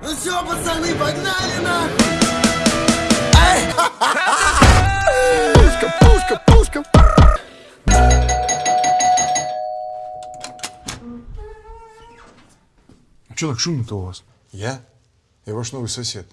Ну все, пацаны, погнали нахуй! Пушка, пушка, пушка! А Че так шумно-то у вас? Я? Я ваш новый сосед.